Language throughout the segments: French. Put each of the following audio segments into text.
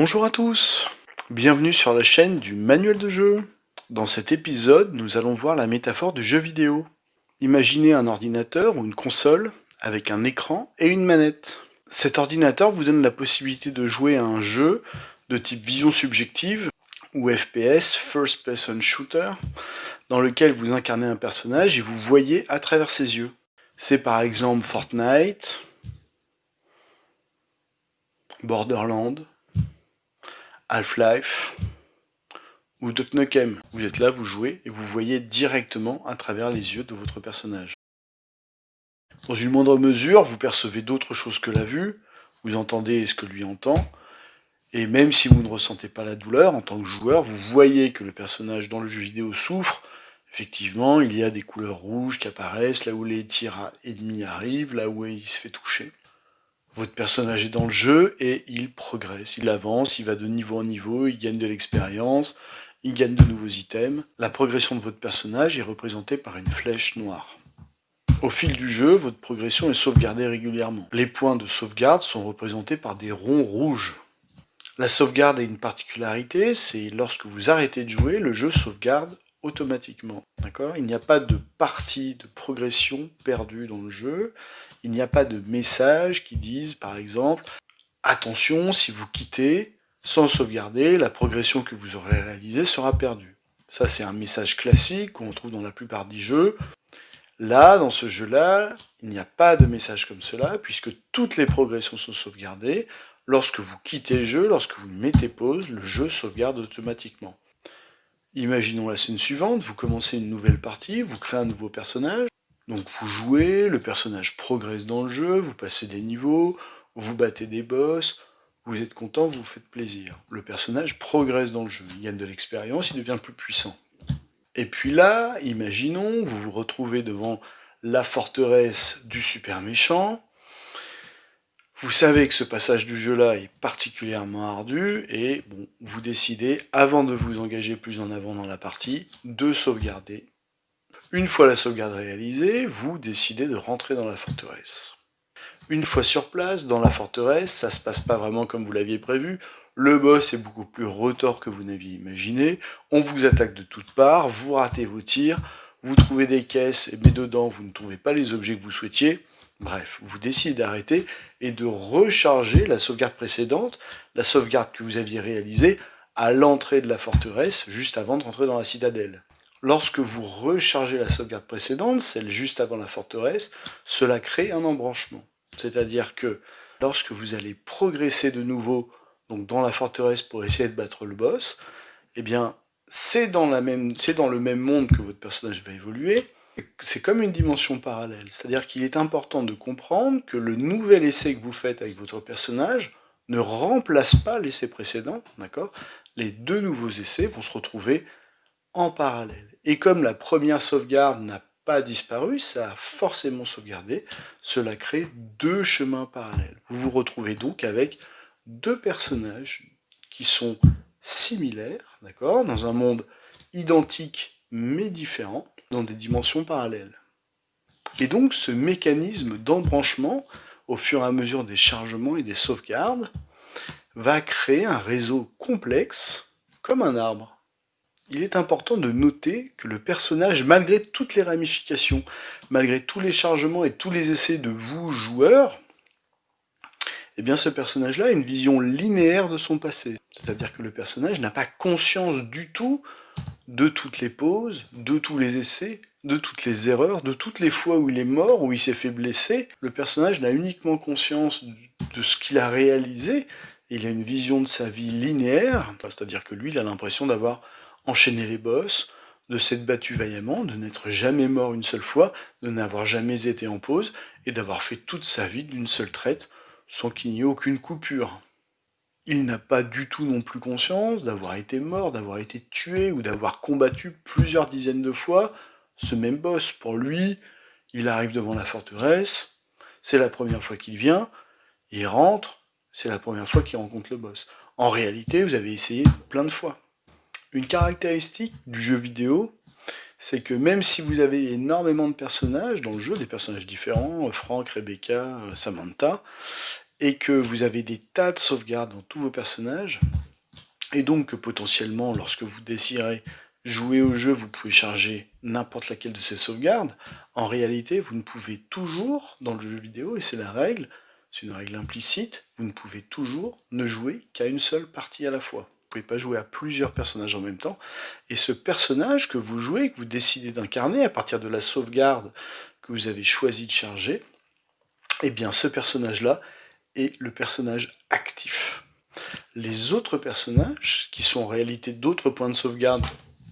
Bonjour à tous, bienvenue sur la chaîne du manuel de jeu. Dans cet épisode, nous allons voir la métaphore du jeu vidéo. Imaginez un ordinateur ou une console avec un écran et une manette. Cet ordinateur vous donne la possibilité de jouer à un jeu de type vision subjective ou FPS, First Person Shooter, dans lequel vous incarnez un personnage et vous voyez à travers ses yeux. C'est par exemple Fortnite, Borderland, Half-Life ou Duck Nukem. Vous êtes là, vous jouez et vous voyez directement à travers les yeux de votre personnage. Dans une moindre mesure, vous percevez d'autres choses que la vue, vous entendez ce que lui entend, et même si vous ne ressentez pas la douleur, en tant que joueur, vous voyez que le personnage dans le jeu vidéo souffre, effectivement, il y a des couleurs rouges qui apparaissent, là où les tirs ennemis arrivent, là où il se fait toucher. Votre personnage est dans le jeu et il progresse, il avance, il va de niveau en niveau, il gagne de l'expérience, il gagne de nouveaux items. La progression de votre personnage est représentée par une flèche noire. Au fil du jeu, votre progression est sauvegardée régulièrement. Les points de sauvegarde sont représentés par des ronds rouges. La sauvegarde a une particularité, c'est lorsque vous arrêtez de jouer, le jeu sauvegarde automatiquement. Il n'y a pas de partie de progression perdue dans le jeu. Il n'y a pas de message qui disent, par exemple, attention, si vous quittez, sans sauvegarder, la progression que vous aurez réalisée sera perdue. Ça, c'est un message classique qu'on trouve dans la plupart des jeux. Là, dans ce jeu-là, il n'y a pas de message comme cela, puisque toutes les progressions sont sauvegardées. Lorsque vous quittez le jeu, lorsque vous mettez pause, le jeu sauvegarde automatiquement. Imaginons la scène suivante, vous commencez une nouvelle partie, vous créez un nouveau personnage, donc vous jouez, le personnage progresse dans le jeu, vous passez des niveaux, vous battez des boss, vous êtes content, vous vous faites plaisir. Le personnage progresse dans le jeu, il gagne de l'expérience, il devient plus puissant. Et puis là, imaginons, vous vous retrouvez devant la forteresse du super méchant, vous savez que ce passage du jeu-là est particulièrement ardu, et bon, vous décidez, avant de vous engager plus en avant dans la partie, de sauvegarder. Une fois la sauvegarde réalisée, vous décidez de rentrer dans la forteresse. Une fois sur place, dans la forteresse, ça se passe pas vraiment comme vous l'aviez prévu, le boss est beaucoup plus retors que vous n'aviez imaginé, on vous attaque de toutes parts, vous ratez vos tirs, vous trouvez des caisses, mais dedans vous ne trouvez pas les objets que vous souhaitiez, bref, vous décidez d'arrêter et de recharger la sauvegarde précédente, la sauvegarde que vous aviez réalisée à l'entrée de la forteresse, juste avant de rentrer dans la citadelle. Lorsque vous rechargez la sauvegarde précédente, celle juste avant la forteresse, cela crée un embranchement. C'est-à-dire que lorsque vous allez progresser de nouveau donc dans la forteresse pour essayer de battre le boss, eh bien, c'est dans, le même monde que votre personnage va évoluer, c'est comme une dimension parallèle. C'est-à-dire qu'il est important de comprendre que le nouvel essai que vous faites avec votre personnage ne remplace pas l'essai précédent, Les deux nouveaux essais vont se retrouver en parallèle. Et comme la première sauvegarde n'a pas disparu, ça a forcément sauvegardé, cela crée deux chemins parallèles. Vous vous retrouvez donc avec deux personnages qui sont similaires, d'accord, dans un monde identique mais différent, dans des dimensions parallèles. Et donc ce mécanisme d'embranchement, au fur et à mesure des chargements et des sauvegardes, va créer un réseau complexe comme un arbre. Il est important de noter que le personnage, malgré toutes les ramifications, malgré tous les chargements et tous les essais de vous, joueurs, eh bien ce personnage-là a une vision linéaire de son passé. C'est-à-dire que le personnage n'a pas conscience du tout de toutes les pauses, de tous les essais, de toutes les erreurs, de toutes les fois où il est mort, où il s'est fait blesser. Le personnage n'a uniquement conscience de ce qu'il a réalisé, il a une vision de sa vie linéaire, c'est-à-dire que lui, il a l'impression d'avoir enchaîné les boss, de s'être battu vaillamment, de n'être jamais mort une seule fois, de n'avoir jamais été en pause, et d'avoir fait toute sa vie d'une seule traite, sans qu'il n'y ait aucune coupure. Il n'a pas du tout non plus conscience d'avoir été mort, d'avoir été tué, ou d'avoir combattu plusieurs dizaines de fois ce même boss. Pour lui, il arrive devant la forteresse, c'est la première fois qu'il vient, il rentre, c'est la première fois qu'il rencontre le boss. En réalité, vous avez essayé plein de fois. Une caractéristique du jeu vidéo, c'est que même si vous avez énormément de personnages dans le jeu, des personnages différents, Frank, Rebecca, Samantha, et que vous avez des tas de sauvegardes dans tous vos personnages, et donc que potentiellement, lorsque vous désirez jouer au jeu, vous pouvez charger n'importe laquelle de ces sauvegardes, en réalité, vous ne pouvez toujours, dans le jeu vidéo, et c'est la règle, c'est une règle implicite, vous ne pouvez toujours ne jouer qu'à une seule partie à la fois. Vous ne pouvez pas jouer à plusieurs personnages en même temps, et ce personnage que vous jouez, que vous décidez d'incarner à partir de la sauvegarde que vous avez choisi de charger, eh bien ce personnage-là est le personnage actif. Les autres personnages, qui sont en réalité d'autres points de sauvegarde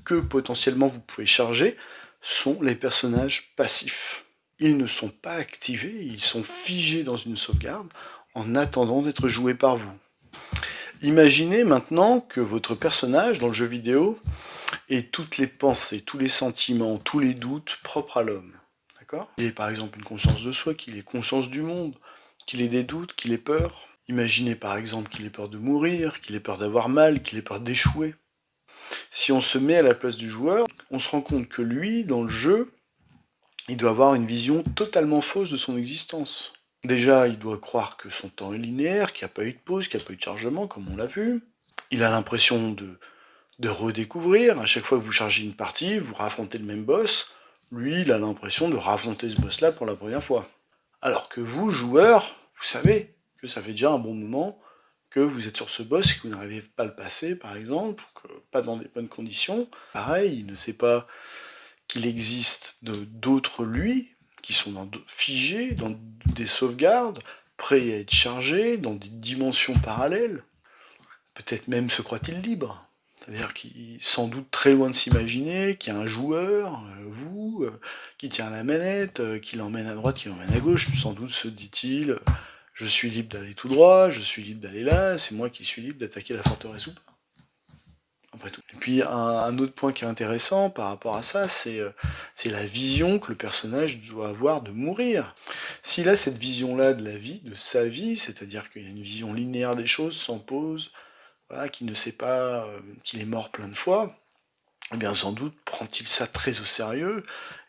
que potentiellement vous pouvez charger, sont les personnages passifs. Ils ne sont pas activés, ils sont figés dans une sauvegarde en attendant d'être joués par vous. Imaginez maintenant que votre personnage dans le jeu vidéo ait toutes les pensées, tous les sentiments, tous les doutes propres à l'homme. D'accord? Il ait par exemple une conscience de soi, qu'il ait conscience du monde, qu'il ait des doutes, qu'il ait peur. Imaginez par exemple qu'il ait peur de mourir, qu'il ait peur d'avoir mal, qu'il ait peur d'échouer. Si on se met à la place du joueur, on se rend compte que lui, dans le jeu, il doit avoir une vision totalement fausse de son existence. Déjà, il doit croire que son temps est linéaire, qu'il n'y a pas eu de pause, qu'il n'y a pas eu de chargement, comme on l'a vu. Il a l'impression de, redécouvrir. À chaque fois que vous chargez une partie, vous raffrontez le même boss. Lui, il a l'impression de raffronter ce boss-là pour la première fois. Alors que vous, joueur, vous savez que ça fait déjà un bon moment que vous êtes sur ce boss et que vous n'arrivez pas à le passer, par exemple, que pas dans des bonnes conditions. Pareil, il ne sait pas qu'il existe d'autres lui, qui sont dans, figés dans des sauvegardes, prêts à être chargés, dans des dimensions parallèles. Peut-être même se croit-il libre. C'est-à-dire qu'il sans doute très loin de s'imaginer qu'il y a un joueur, euh, vous, euh, qui tient la manette, euh, qui l'emmène à droite, qui l'emmène à gauche. Sans doute se dit-il, je suis libre d'aller tout droit, je suis libre d'aller là, c'est moi qui suis libre d'attaquer la forteresse ou pas. Et puis un, autre point qui est intéressant par rapport à ça, c'est la vision que le personnage doit avoir de mourir. S'il a cette vision-là de la vie, de sa vie, c'est-à-dire qu'il a une vision linéaire des choses, sans pause, voilà, qui ne sait pas euh, qu'il est mort plein de fois, eh bien sans doute prend-il ça très au sérieux,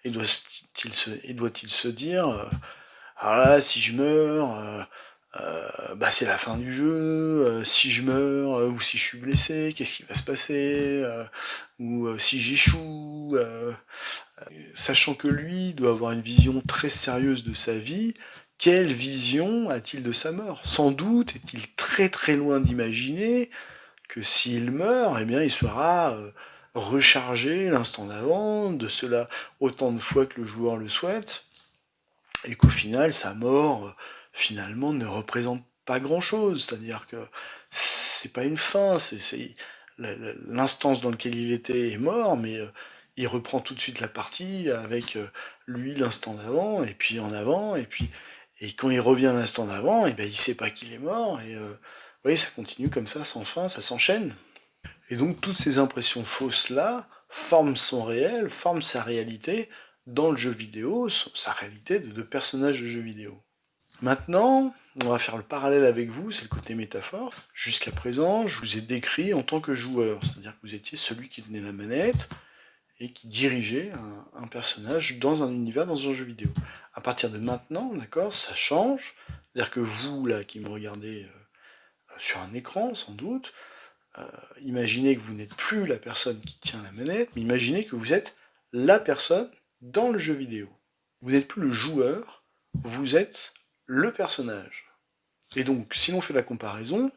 et doit-il se, dire, euh, là, si je meurs, euh, bah c'est la fin du jeu, si je meurs, ou si je suis blessé, qu'est-ce qui va se passer, ou si j'échoue, sachant que lui doit avoir une vision très sérieuse de sa vie, quelle vision a-t-il de sa mort? Sans doute est-il très très loin d'imaginer que s'il meurt, eh bien il sera euh, rechargé l'instant d'avant, de cela autant de fois que le joueur le souhaite, et qu'au final, sa mort, euh, finalement, ne représente pas grand-chose, c'est-à-dire que c'est pas une fin, c'est l'instance dans laquelle il était est mort, mais euh, il reprend tout de suite la partie avec lui l'instant d'avant, et puis en avant, et puis et quand il revient l'instant d'avant, et eh ben il sait pas qu'il est mort, et euh, voyez, ça continue comme ça, sans fin, ça s'enchaîne. Et donc toutes ces impressions fausses-là forment son réel, forment sa réalité dans le jeu vidéo, sa réalité de, de personnage de jeu vidéo. Maintenant, on va faire le parallèle avec vous, c'est le côté métaphore. Jusqu'à présent, je vous ai décrit en tant que joueur, c'est-à-dire que vous étiez celui qui tenait la manette, et qui dirigeait un, personnage dans un univers, dans un jeu vidéo. À partir de maintenant, d'accord, ça change. C'est-à-dire que vous, là, qui me regardez euh, sur un écran, sans doute, euh, imaginez que vous n'êtes plus la personne qui tient la manette, mais imaginez que vous êtes la personne dans le jeu vidéo. Vous n'êtes plus le joueur, vous êtes le personnage. Et donc, si l'on fait la comparaison,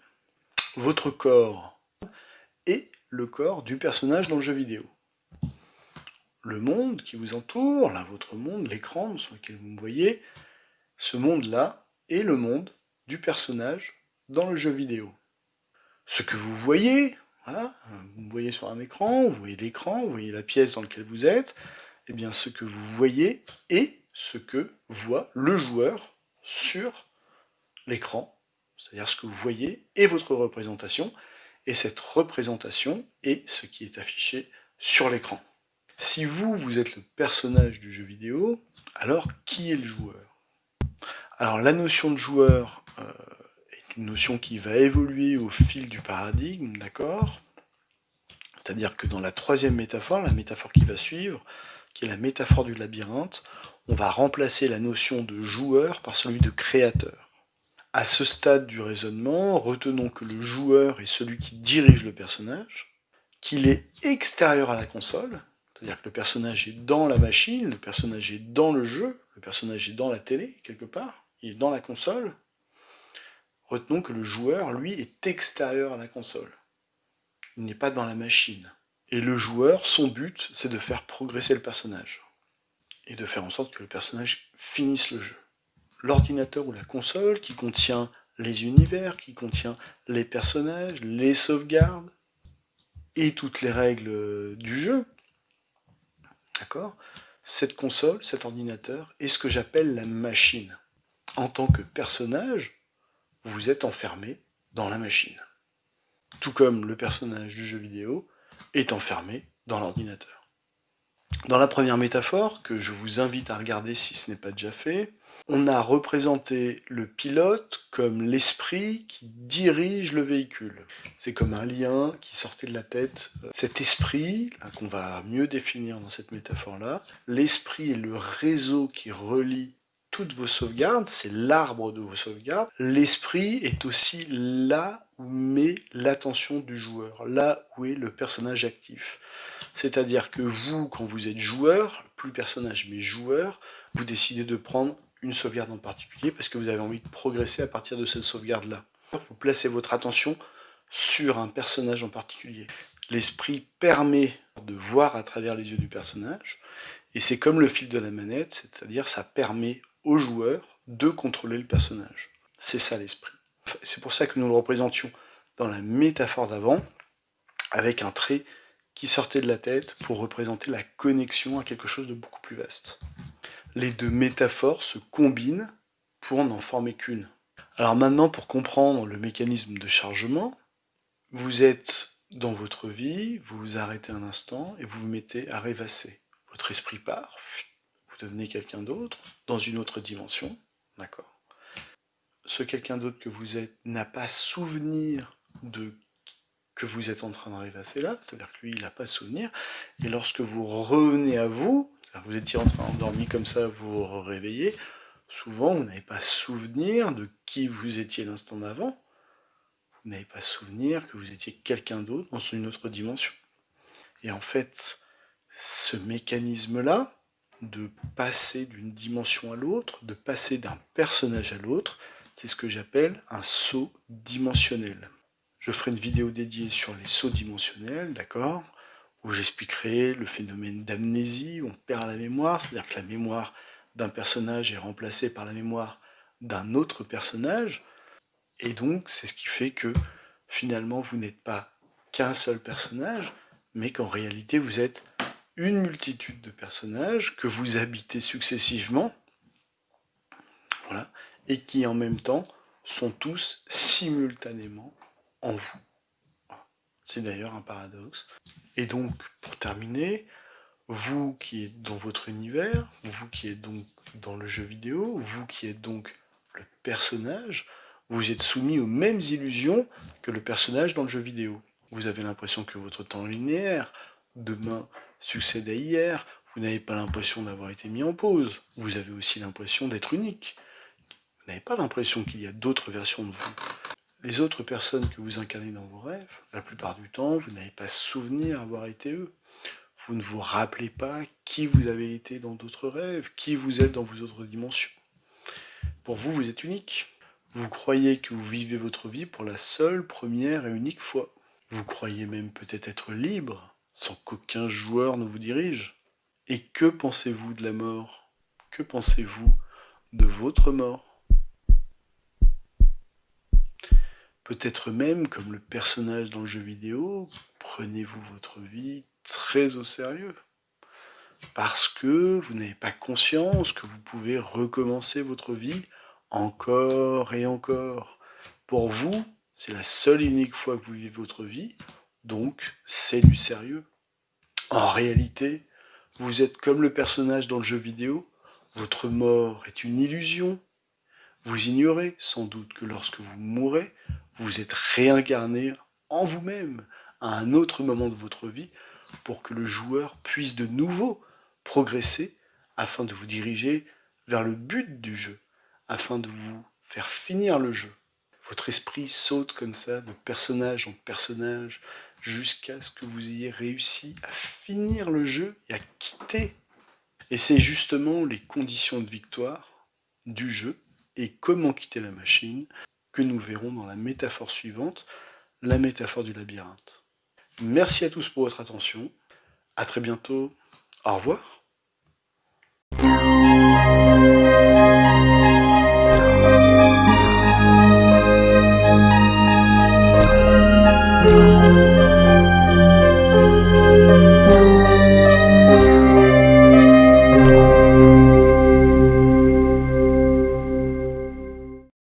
votre corps est le corps du personnage dans le jeu vidéo le monde qui vous entoure, là, votre monde, l'écran sur lequel vous me voyez, ce monde-là est le monde du personnage dans le jeu vidéo. Ce que vous voyez, vous me voyez sur un écran, vous voyez l'écran, vous voyez la pièce dans laquelle vous êtes, et eh bien ce que vous voyez est ce que voit le joueur sur l'écran, c'est-à-dire ce que vous voyez est votre représentation, et cette représentation est ce qui est affiché sur l'écran. Si vous, vous êtes le personnage du jeu vidéo, alors qui est le joueur? Alors la notion de joueur euh, est une notion qui va évoluer au fil du paradigme, d'accord? C'est-à-dire que dans la troisième métaphore, la métaphore qui va suivre, qui est la métaphore du labyrinthe, on va remplacer la notion de joueur par celui de créateur. À ce stade du raisonnement, retenons que le joueur est celui qui dirige le personnage, qu'il est extérieur à la console, c'est-à-dire que le personnage est dans la machine, le personnage est dans le jeu, le personnage est dans la télé, quelque part, il est dans la console. Retenons que le joueur, lui, est extérieur à la console. Il n'est pas dans la machine. Et le joueur, son but, c'est de faire progresser le personnage. Et de faire en sorte que le personnage finisse le jeu l'ordinateur ou la console qui contient les univers, qui contient les personnages, les sauvegardes, et toutes les règles du jeu. D'accord? Cette console, cet ordinateur, est ce que j'appelle la machine. En tant que personnage, vous êtes enfermé dans la machine. Tout comme le personnage du jeu vidéo est enfermé dans l'ordinateur. Dans la première métaphore, que je vous invite à regarder si ce n'est pas déjà fait, on a représenté le pilote comme l'esprit qui dirige le véhicule. C'est comme un lien qui sortait de la tête. Cet esprit, qu'on va mieux définir dans cette métaphore-là, l'esprit est le réseau qui relie toutes vos sauvegardes, c'est l'arbre de vos sauvegardes. L'esprit est aussi où met l'attention du joueur, là où est le personnage actif. C'est-à-dire que vous, quand vous êtes joueur, plus personnage mais joueur, vous décidez de prendre une sauvegarde en particulier parce que vous avez envie de progresser à partir de cette sauvegarde-là. Vous placez votre attention sur un personnage en particulier. L'esprit permet de voir à travers les yeux du personnage, et c'est comme le fil de la manette, c'est-à-dire ça permet au joueur de contrôler le personnage. C'est ça l'esprit. C'est pour ça que nous le représentions dans la métaphore d'avant, avec un trait qui sortait de la tête pour représenter la connexion à quelque chose de beaucoup plus vaste les deux métaphores se combinent pour n'en former qu'une. Alors maintenant, pour comprendre le mécanisme de chargement, vous êtes dans votre vie, vous vous arrêtez un instant et vous vous mettez à rêvasser. Votre esprit part, vous devenez quelqu'un d'autre, dans une autre dimension, d'accord? Ce quelqu'un d'autre que vous êtes n'a pas souvenir de que vous êtes en train de rêvasser là, c'est-à-dire que lui, il n'a pas souvenir, et lorsque vous revenez à vous, vous étiez en train endormi comme ça, vous vous réveillez, souvent vous n'avez pas souvenir de qui vous étiez l'instant d'avant, vous n'avez pas souvenir que vous étiez quelqu'un d'autre dans une autre dimension. Et en fait, ce mécanisme-là, de passer d'une dimension à l'autre, de passer d'un personnage à l'autre, c'est ce que j'appelle un saut dimensionnel. Je ferai une vidéo dédiée sur les sauts dimensionnels, d'accord où j'expliquerai le phénomène d'amnésie, où on perd la mémoire, c'est-à-dire que la mémoire d'un personnage est remplacée par la mémoire d'un autre personnage, et donc c'est ce qui fait que finalement vous n'êtes pas qu'un seul personnage, mais qu'en réalité vous êtes une multitude de personnages que vous habitez successivement, voilà, et qui en même temps sont tous simultanément en vous. C'est d'ailleurs un paradoxe. Et donc, pour terminer, vous qui êtes dans votre univers, vous qui êtes donc dans le jeu vidéo, vous qui êtes donc le personnage, vous êtes soumis aux mêmes illusions que le personnage dans le jeu vidéo. Vous avez l'impression que votre temps linéaire, demain, succède à hier, vous n'avez pas l'impression d'avoir été mis en pause, vous avez aussi l'impression d'être unique. Pas l'impression qu'il y a d'autres versions de vous les autres personnes que vous incarnez dans vos rêves, la plupart du temps, vous n'avez pas souvenir avoir été eux. Vous ne vous rappelez pas qui vous avez été dans d'autres rêves, qui vous êtes dans vos autres dimensions. Pour vous, vous êtes unique. Vous croyez que vous vivez votre vie pour la seule, première et unique fois. Vous croyez même peut-être être libre, sans qu'aucun joueur ne vous dirige. Et que pensez-vous de la mort? Que pensez-vous de votre mort? Peut-être même, comme le personnage dans le jeu vidéo, prenez-vous votre vie très au sérieux. Parce que vous n'avez pas conscience que vous pouvez recommencer votre vie encore et encore. Pour vous, c'est la seule et unique fois que vous vivez votre vie, donc c'est du sérieux. En réalité, vous êtes comme le personnage dans le jeu vidéo, votre mort est une illusion. Vous ignorez sans doute que lorsque vous mourrez, vous êtes réincarné en vous-même à un autre moment de votre vie pour que le joueur puisse de nouveau progresser afin de vous diriger vers le but du jeu, afin de vous faire finir le jeu. Votre esprit saute comme ça, de personnage en personnage, jusqu'à ce que vous ayez réussi à finir le jeu et à quitter. Et c'est justement les conditions de victoire du jeu et comment quitter la machine que nous verrons dans la métaphore suivante, la métaphore du labyrinthe. Merci à tous pour votre attention. À très bientôt. Au revoir.